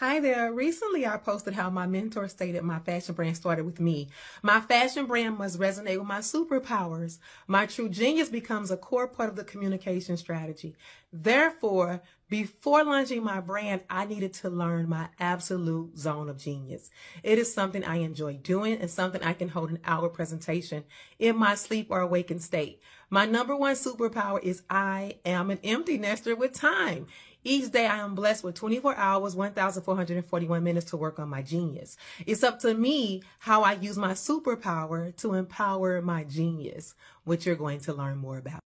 Hi there. Recently, I posted how my mentor stated my fashion brand started with me. My fashion brand must resonate with my superpowers. My true genius becomes a core part of the communication strategy. Therefore, before launching my brand, I needed to learn my absolute zone of genius. It is something I enjoy doing and something I can hold an hour presentation in my sleep or awakened state. My number one superpower is I am an empty nester with time. Each day I am blessed with 24 hours, 1,441 minutes to work on my genius. It's up to me how I use my superpower to empower my genius, which you're going to learn more about.